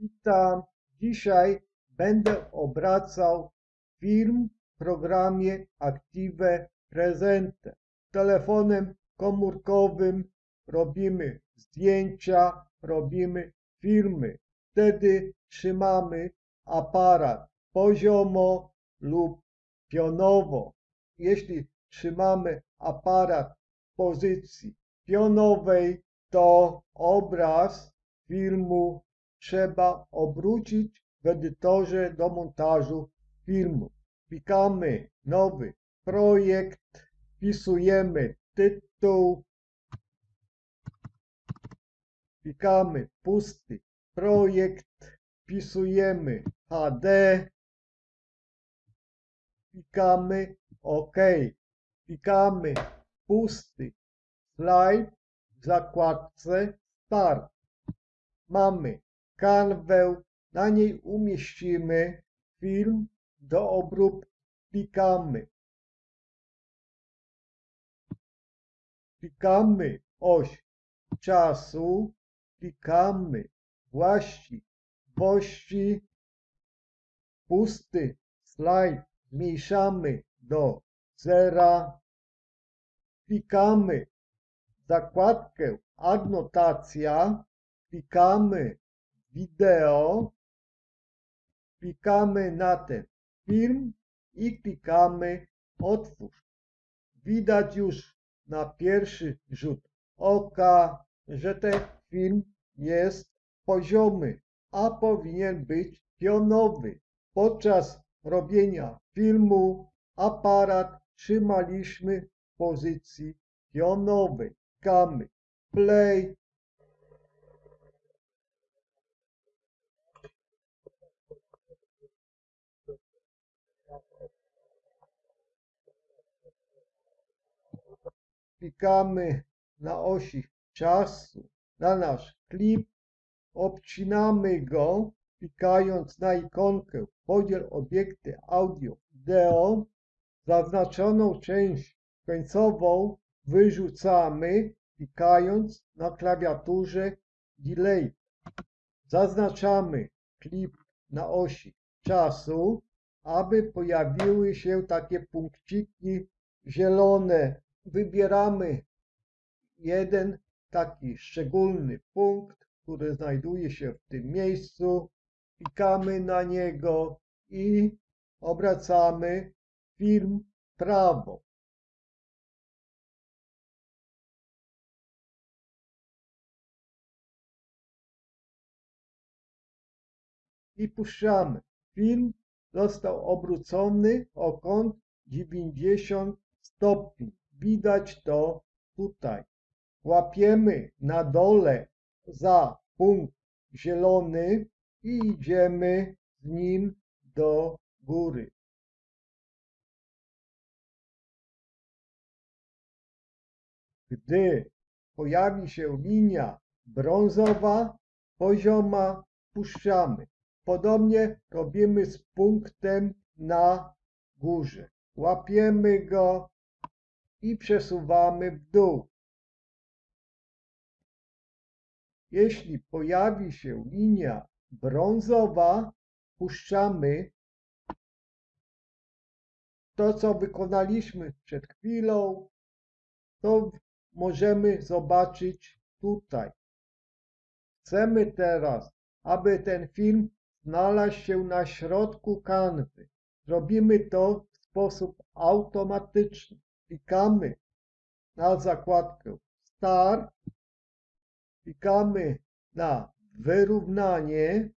Witam. Dzisiaj będę obracał film w programie Active Presente. Telefonem komórkowym robimy zdjęcia, robimy filmy. Wtedy trzymamy aparat poziomo lub pionowo. Jeśli trzymamy aparat w pozycji pionowej, to obraz filmu trzeba obrócić w edytorze do montażu filmu. Klikamy nowy projekt, wpisujemy tytuł, klikamy pusty projekt, wpisujemy HD, klikamy OK, klikamy pusty slajd w zakładce Start. Mamy kanwę, na niej umieścimy film do obróbki. Klikamy. Klikamy oś czasu, klikamy właściwości, pusty slajd zmniejszamy do zera, klikamy zakładkę adnotacja, klikamy wideo, klikamy na ten film i klikamy otwórz. Widać już na pierwszy rzut oka, że ten film jest poziomy, a powinien być pionowy. Podczas robienia filmu aparat trzymaliśmy w pozycji pionowej. Klikamy play. Klikamy na osi czasu na nasz klip, obcinamy go, klikając na ikonkę podziel obiekty audio wideo, zaznaczoną część końcową wyrzucamy, klikając na klawiaturze Delay. Zaznaczamy klip na osi czasu, aby pojawiły się takie punkciki zielone. Wybieramy jeden taki szczególny punkt, który znajduje się w tym miejscu. Klikamy na niego i obracamy film prawo. i puszczamy. Film został obrócony o kąt 90 stopni. Widać to tutaj. Łapiemy na dole za punkt zielony i idziemy z nim do góry. Gdy pojawi się linia brązowa, pozioma, puszczamy. Podobnie robimy z punktem na górze. Łapiemy go i przesuwamy w dół. Jeśli pojawi się linia brązowa, puszczamy to, co wykonaliśmy przed chwilą, to możemy zobaczyć tutaj. Chcemy teraz, aby ten film znalazł się na środku kanwy. Robimy to w sposób automatyczny. Klikamy na zakładkę Start, klikamy na wyrównanie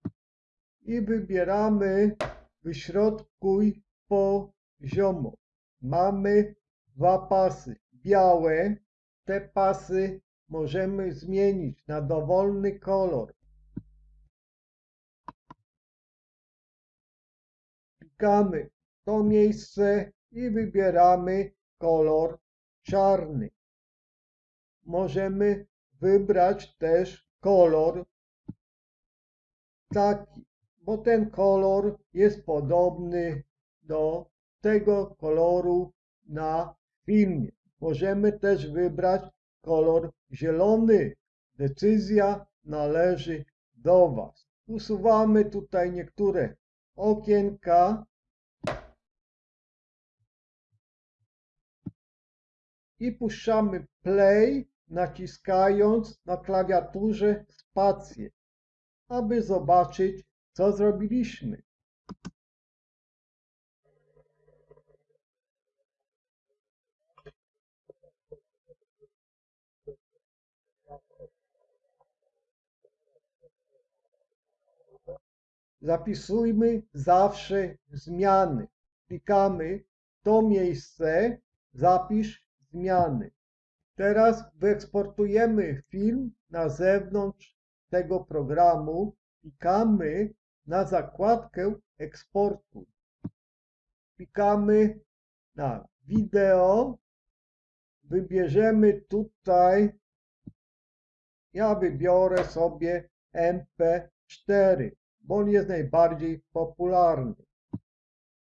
i wybieramy wyśrodkuj poziomo. Mamy dwa pasy białe. Te pasy możemy zmienić na dowolny kolor. Klikamy to miejsce i wybieramy kolor czarny. Możemy wybrać też kolor taki, bo ten kolor jest podobny do tego koloru na filmie. Możemy też wybrać kolor zielony. Decyzja należy do Was. Usuwamy tutaj niektóre okienka i puszczamy play naciskając na klawiaturze spację, aby zobaczyć co zrobiliśmy. Zapisujmy zawsze zmiany. Klikamy to miejsce, zapisz zmiany. Teraz wyeksportujemy film na zewnątrz tego programu. Klikamy na zakładkę eksportu. Klikamy na wideo. Wybierzemy tutaj, ja wybiorę sobie MP4 bo on jest najbardziej popularny.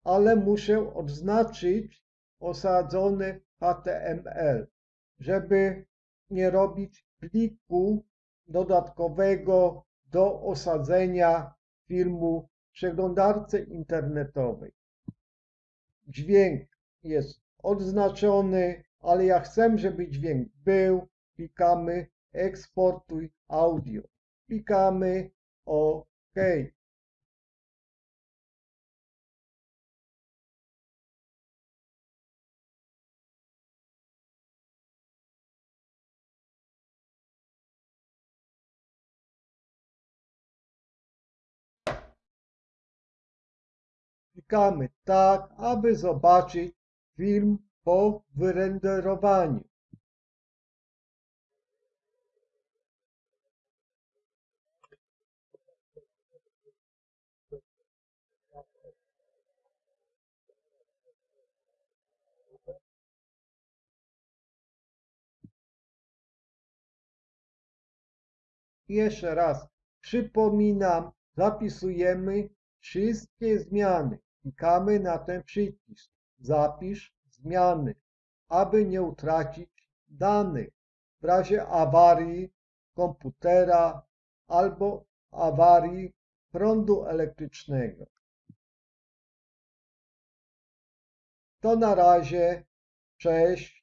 Ale muszę odznaczyć osadzony HTML, żeby nie robić pliku dodatkowego do osadzenia filmu w przeglądarce internetowej. Dźwięk jest odznaczony, ale ja chcę, żeby dźwięk był. Klikamy eksportuj audio. Klikamy OK. Klikamy tak, aby zobaczyć film po wyrenderowaniu. Jeszcze raz przypominam, zapisujemy wszystkie zmiany. Klikamy na ten przycisk. Zapisz zmiany, aby nie utracić danych w razie awarii komputera albo awarii prądu elektrycznego. To na razie. Cześć.